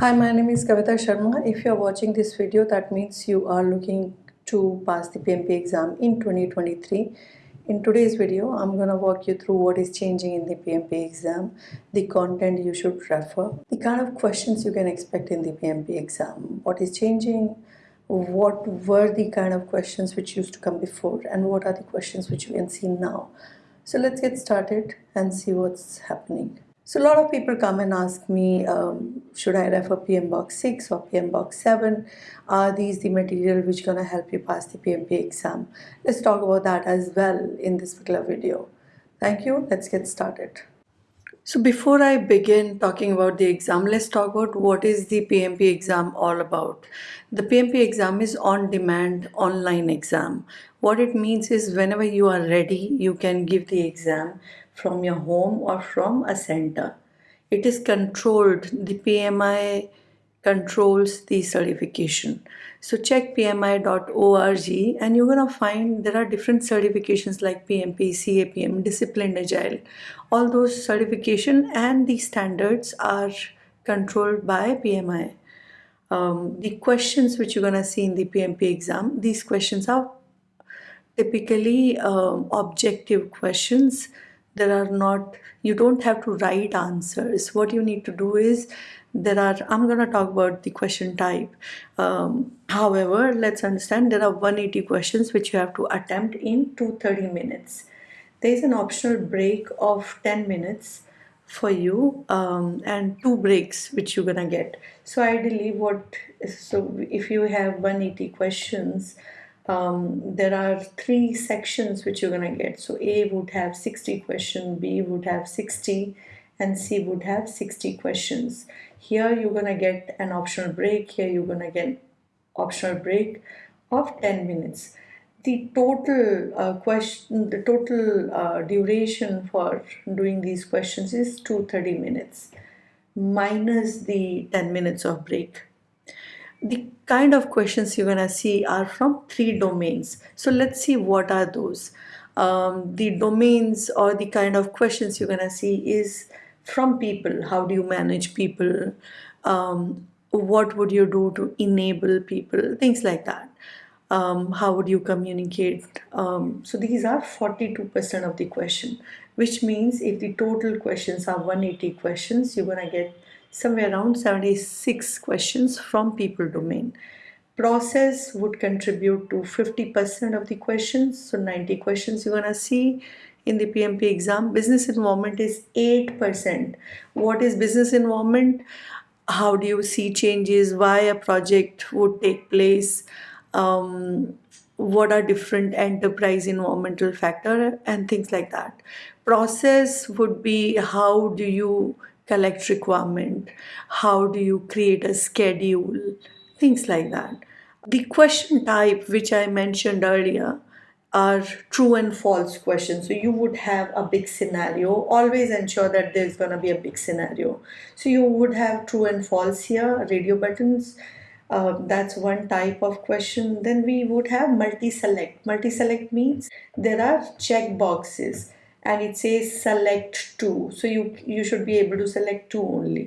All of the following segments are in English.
Hi, my name is Kavita Sharma. If you are watching this video, that means you are looking to pass the PMP exam in 2023. In today's video, I'm going to walk you through what is changing in the PMP exam, the content you should refer, the kind of questions you can expect in the PMP exam, what is changing, what were the kind of questions which used to come before, and what are the questions which you can see now. So let's get started and see what's happening. So a lot of people come and ask me, um, should I refer PMBOK 6 or PMBOK 7? Are these the material which gonna help you pass the PMP exam? Let's talk about that as well in this particular video. Thank you, let's get started. So before I begin talking about the exam, let's talk about what is the PMP exam all about. The PMP exam is on-demand online exam. What it means is whenever you are ready, you can give the exam from your home or from a center. It is controlled, the PMI controls the certification. So check pmi.org and you're gonna find there are different certifications like PMP, CAPM, Disciplined Agile. All those certification and the standards are controlled by PMI. Um, the questions which you're gonna see in the PMP exam, these questions are typically um, objective questions there are not you don't have to write answers. What you need to do is there are i'm going to talk about the question type. Um, however let's understand there are 180 questions which you have to attempt in 230 minutes. There is an optional break of 10 minutes for you um, and two breaks which you're gonna get. So ideally what so if you have 180 questions um, there are three sections which you're going to get. So A would have 60 questions, B would have 60, and C would have 60 questions. Here you're going to get an optional break. Here you're going to get optional break of 10 minutes. The total uh, question, the total uh, duration for doing these questions is 230 minutes minus the 10 minutes of break the kind of questions you're gonna see are from three domains. So let's see what are those. Um, the domains or the kind of questions you're gonna see is from people. How do you manage people? Um, what would you do to enable people? Things like that. Um, how would you communicate? Um, so these are 42% of the question, which means if the total questions are 180 questions, you're gonna get somewhere around 76 questions from people domain. Process would contribute to 50% of the questions, so 90 questions you're gonna see in the PMP exam. Business involvement is 8%. What is business involvement? How do you see changes? Why a project would take place? Um, what are different enterprise environmental factor and things like that. Process would be how do you collect requirement, how do you create a schedule, things like that. The question type which I mentioned earlier are true and false questions. So you would have a big scenario. Always ensure that there's going to be a big scenario. So you would have true and false here, radio buttons. Uh, that's one type of question. Then we would have multi-select. Multi-select means there are check boxes and it says select two. So you you should be able to select two only.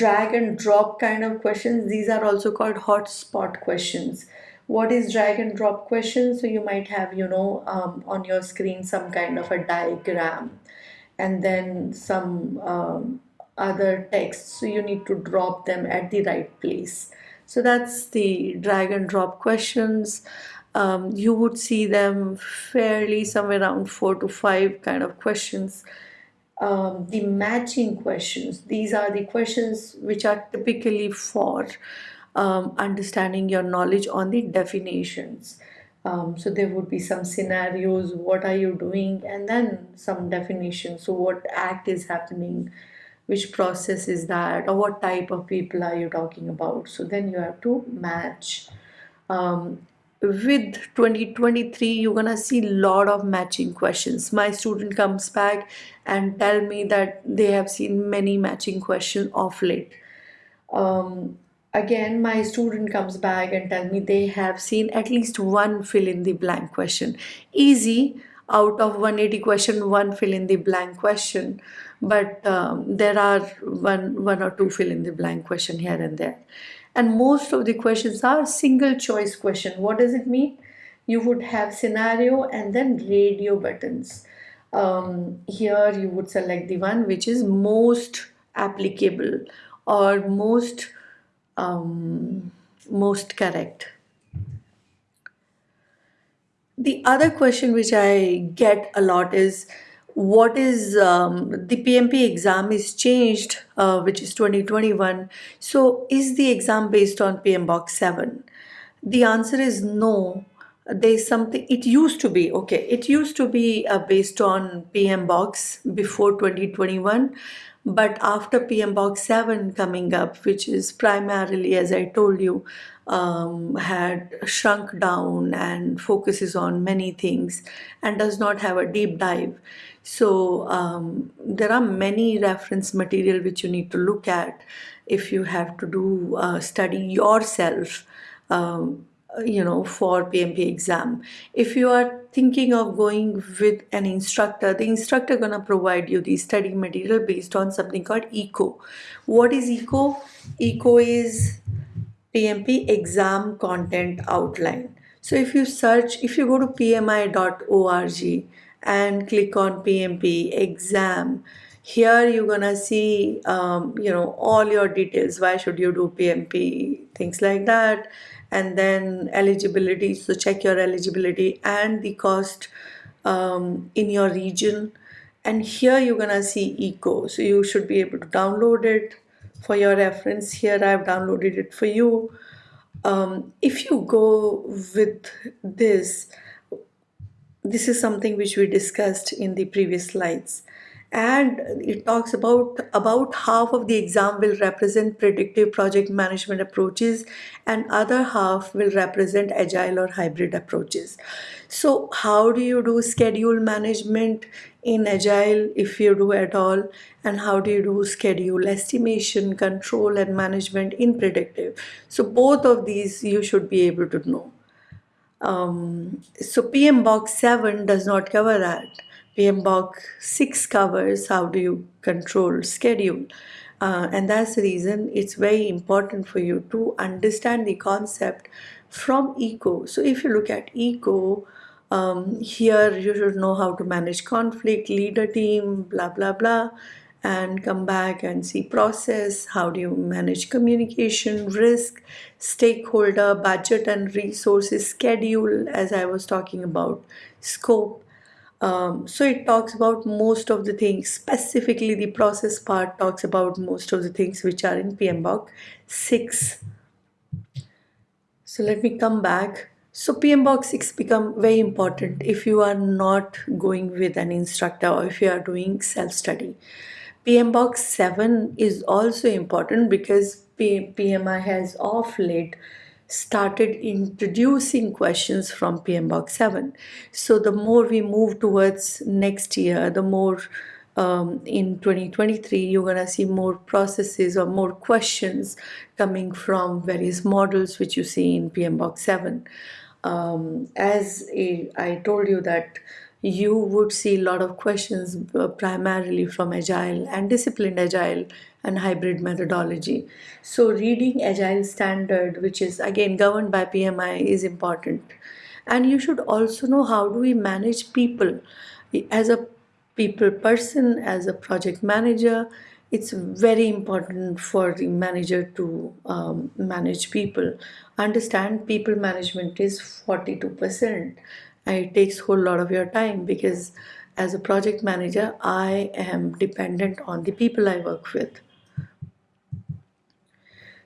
Drag and drop kind of questions. These are also called hotspot questions. What is drag and drop questions so you might have you know um, on your screen some kind of a diagram and then some um, other text so you need to drop them at the right place. So that's the drag and drop questions um, you would see them fairly somewhere around four to five kind of questions. Um, the matching questions, these are the questions which are typically for um, understanding your knowledge on the definitions. Um, so there would be some scenarios, what are you doing, and then some definitions. So what act is happening, which process is that, or what type of people are you talking about. So then you have to match. Um, with 2023 you're gonna see a lot of matching questions. My student comes back and tell me that they have seen many matching questions of late. Um, again my student comes back and tell me they have seen at least one fill in the blank question. Easy out of 180 question one fill in the blank question. But um, there are one one or two fill in the blank question here and there and most of the questions are single choice question. What does it mean? You would have scenario and then radio buttons. Um, here you would select the one which is most applicable or most um, most correct. The other question which I get a lot is what is um, the PMP exam is changed, uh, which is 2021. So is the exam based on PMBOK 7? The answer is no. There's something, it used to be, okay, it used to be uh, based on PMBOK before 2021 but after PMBOK 7 coming up, which is primarily, as I told you, um, had shrunk down and focuses on many things and does not have a deep dive. So um, there are many reference material which you need to look at if you have to do uh, study yourself um, you know for PMP exam. If you are thinking of going with an instructor the instructor gonna provide you the study material based on something called eco what is eco eco is PMP exam content outline. So if you search if you go to pmi.org and click on PMP exam. Here you're gonna see um, you know all your details. Why should you do PMP things like that. And then eligibility so check your eligibility and the cost um, in your region. And here you're gonna see eco so you should be able to download it for your reference. Here I've downloaded it for you. Um, if you go with this this is something which we discussed in the previous slides. And it talks about about half of the exam will represent predictive project management approaches and other half will represent agile or hybrid approaches. So how do you do schedule management in agile if you do at all? And how do you do schedule estimation control and management in predictive? So both of these you should be able to know um, so PMBOK 7 does not cover that. PMBOK 6 covers how do you control schedule. Uh, and that's the reason it's very important for you to understand the concept from eco. So if you look at eco um, here you should know how to manage conflict lead a team blah blah blah and come back and see process how do you manage communication risk stakeholder budget and resources schedule as i was talking about scope um, so it talks about most of the things, specifically the process part talks about most of the things which are in PMBOK 6. So let me come back. So PMBOK 6 become very important if you are not going with an instructor or if you are doing self-study. PMBOK 7 is also important because PMI has off late started introducing questions from PMBOK 7. So the more we move towards next year, the more um, in 2023, you're going to see more processes or more questions coming from various models which you see in PMBOK 7. Um, as I told you that you would see a lot of questions uh, primarily from agile and disciplined agile and hybrid methodology. So reading agile standard which is again governed by pmi is important. And you should also know how do we manage people. As a people person as a project manager it's very important for the manager to um, manage people. Understand people management is 42 percent and it takes a whole lot of your time because as a project manager I am dependent on the people I work with.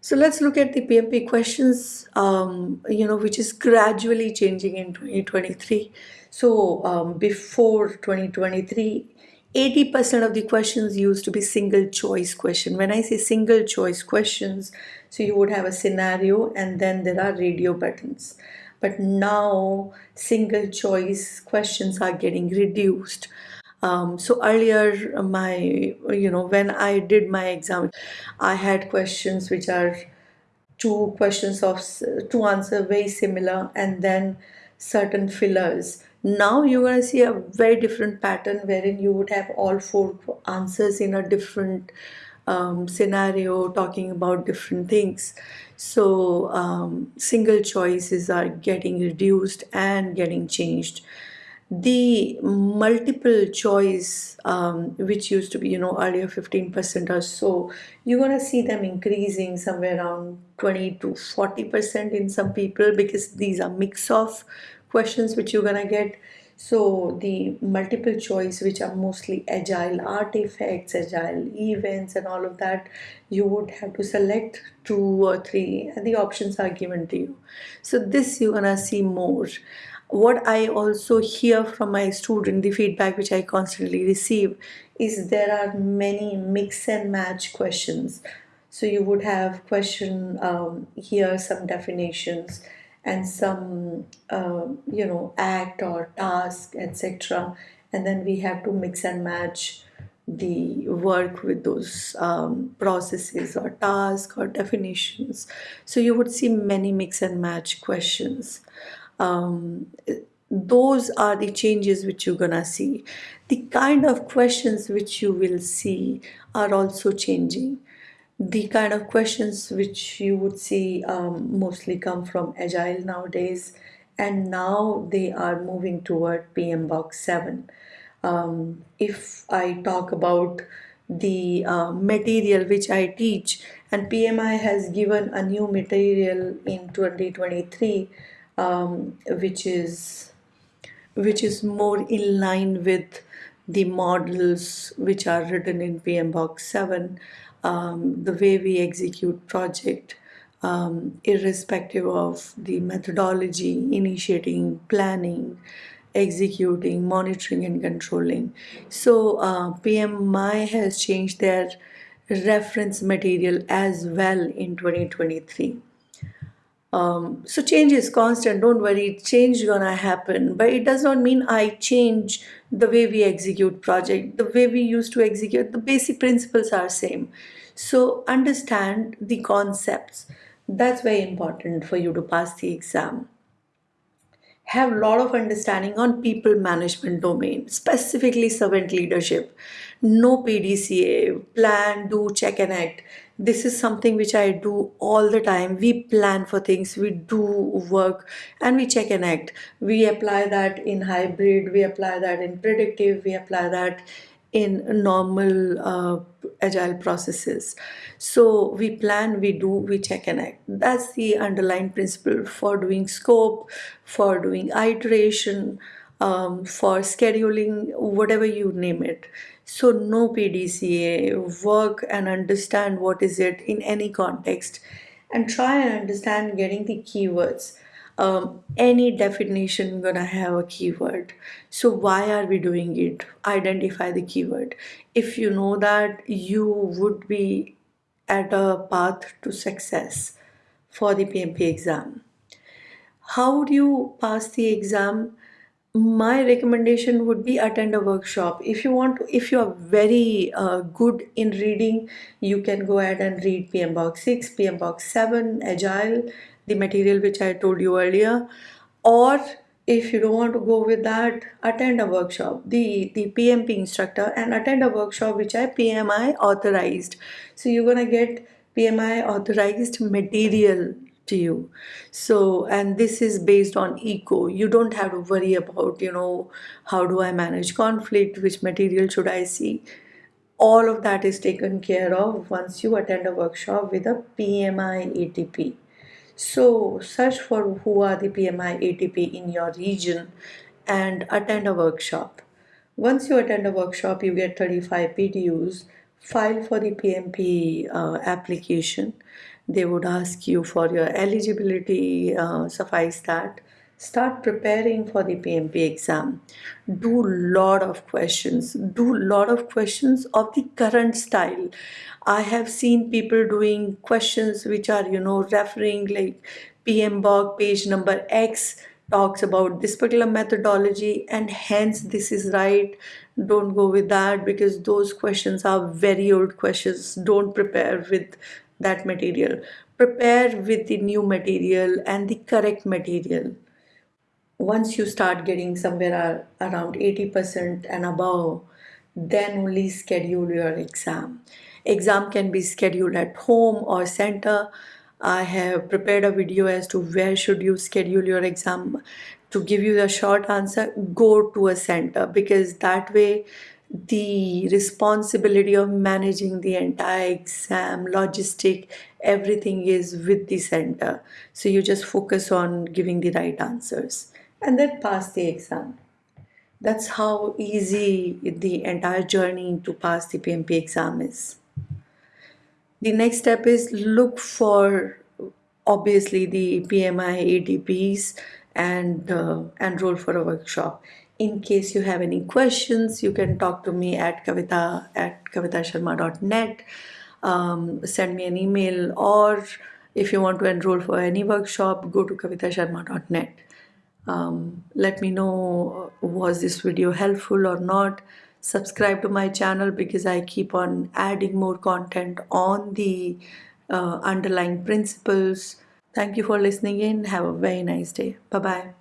So let's look at the PMP questions, um, you know, which is gradually changing in 2023. So um, before 2023, 80% of the questions used to be single choice question. When I say single choice questions, so you would have a scenario and then there are radio buttons but now single choice questions are getting reduced. Um, so earlier my you know when I did my exam I had questions which are two questions of two answer very similar and then certain fillers. Now you're going to see a very different pattern wherein you would have all four answers in a different um, scenario talking about different things. So um, single choices are getting reduced and getting changed. The multiple choice um, which used to be you know earlier 15% or so you're going to see them increasing somewhere around 20 to 40% in some people because these are mix of questions which you're going to get so the multiple choice which are mostly agile artifacts agile events and all of that you would have to select two or three and the options are given to you. So this you're gonna see more. What I also hear from my student, the feedback which I constantly receive, is there are many mix and match questions. So you would have question um, here some definitions and some uh, you know act or task etc. And then we have to mix and match the work with those um, processes or tasks or definitions. So you would see many mix and match questions um, those are the changes which you're gonna see the kind of questions which you will see are also changing the kind of questions which you would see um, mostly come from agile nowadays and now they are moving toward PMBOK 7 um, if I talk about the uh, material which I teach and PMI has given a new material in 2023 um, which is which is more in line with the models which are written in PMBOK 7, um, the way we execute project, um, irrespective of the methodology, initiating, planning, executing, monitoring and controlling. So uh, PMI has changed their reference material as well in 2023 um, so change is constant. Don't worry change gonna happen. But it does not mean i change the way we execute project. The way we used to execute the basic principles are same. So understand the concepts. That's very important for you to pass the exam. Have a lot of understanding on people management domain specifically servant leadership no pdca plan do check and act this is something which I do all the time. We plan for things, we do work, and we check and act. We apply that in hybrid, we apply that in predictive, we apply that in normal uh, agile processes. So we plan, we do, we check and act. That's the underlying principle for doing scope, for doing iteration, um, for scheduling, whatever you name it. So no PDCA, work and understand what is it in any context and try and understand getting the keywords. Um, any definition gonna have a keyword. So why are we doing it? Identify the keyword. If you know that you would be at a path to success for the PMP exam. How do you pass the exam? My recommendation would be attend a workshop. If you want to, if you are very uh, good in reading you can go ahead and read PMBOK 6 PMBOK 7 agile the material which I told you earlier. Or if you don't want to go with that attend a workshop. The the PMP instructor and attend a workshop which I PMI authorized. So you're gonna get PMI authorized material to you. So and this is based on eco you don't have to worry about you know how do i manage conflict which material should i see. All of that is taken care of once you attend a workshop with a pmi atp so search for who are the pmi atp in your region and attend a workshop. Once you attend a workshop you get 35 pdus file for the pmp uh, application. They would ask you for your eligibility uh, suffice that. Start preparing for the PMP exam. Do lot of questions. Do lot of questions of the current style. I have seen people doing questions which are you know referring like PMBOK page number X talks about this particular methodology and hence this is right don't go with that because those questions are very old questions. Don't prepare with that material. Prepare with the new material and the correct material. Once you start getting somewhere around 80% and above then only schedule your exam. Exam can be scheduled at home or center. I have prepared a video as to where should you schedule your exam to give you the short answer go to a center because that way the responsibility of managing the entire exam logistic everything is with the center. So you just focus on giving the right answers and then pass the exam. That's how easy the entire journey to pass the PMP exam is. The next step is look for obviously the PMI ATPs and uh, enroll for a workshop. In case you have any questions, you can talk to me at kavita at kavitasharma.net. Um, send me an email or if you want to enroll for any workshop, go to kavitasharma.net um, let me know uh, was this video helpful or not subscribe to my channel because I keep on adding more content on the uh, underlying principles thank you for listening in. Have a very nice day. Bye bye